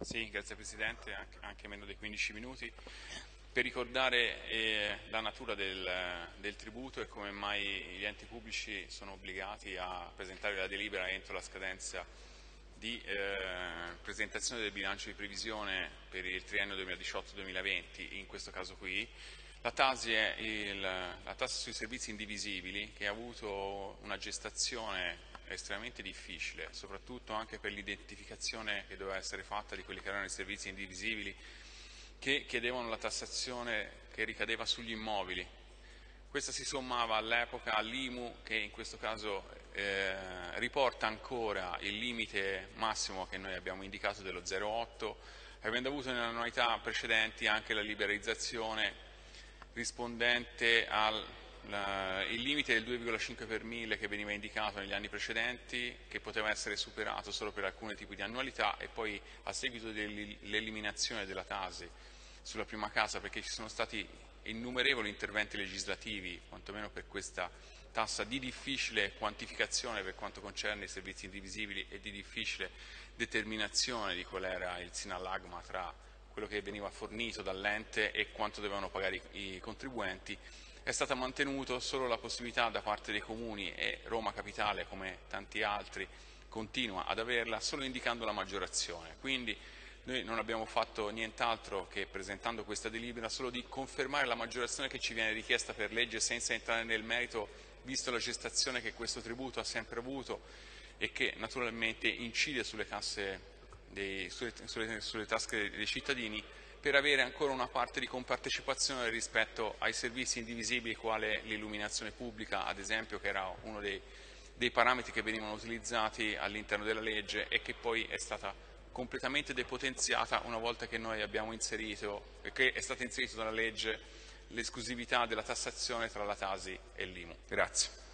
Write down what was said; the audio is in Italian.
Sì, grazie Presidente, anche meno dei 15 minuti. Per ricordare eh, la natura del, del, tributo e come mai gli enti pubblici sono obbligati a presentare la delibera entro la scadenza di eh, presentazione del bilancio di previsione per il triennio 2018-2020, in questo caso qui, la TASI è il, la tassa sui servizi indivisibili che ha avuto una gestazione estremamente difficile, soprattutto anche per l'identificazione che doveva essere fatta di quelli che erano i servizi indivisibili che chiedevano la tassazione che ricadeva sugli immobili. Questa si sommava all'epoca all'IMU che in questo caso eh, riporta ancora il limite massimo che noi abbiamo indicato dello 0,8, avendo avuto nelle annualità precedenti anche la liberalizzazione rispondente al il limite del 2,5 per mille che veniva indicato negli anni precedenti, che poteva essere superato solo per alcuni tipi di annualità e poi a seguito dell'eliminazione della tasi sulla prima casa, perché ci sono stati innumerevoli interventi legislativi, quantomeno per questa tassa di difficile quantificazione per quanto concerne i servizi indivisibili e di difficile determinazione di qual era il sinallagma tra quello che veniva fornito dall'ente e quanto dovevano pagare i contribuenti, è stata mantenuta solo la possibilità da parte dei comuni e Roma Capitale, come tanti altri, continua ad averla solo indicando la maggiorazione. Quindi noi non abbiamo fatto nient'altro che presentando questa delibera solo di confermare la maggiorazione che ci viene richiesta per legge senza entrare nel merito, visto la gestazione che questo tributo ha sempre avuto e che naturalmente incide sulle casse dei, sulle, sulle, sulle tasche dei cittadini per avere ancora una parte di compartecipazione rispetto ai servizi indivisibili quale l'illuminazione pubblica, ad esempio, che era uno dei, dei parametri che venivano utilizzati all'interno della legge e che poi è stata completamente depotenziata una volta che noi abbiamo inserito, che è stata inserita dalla legge l'esclusività della tassazione tra la Tasi e l'IMU. Grazie.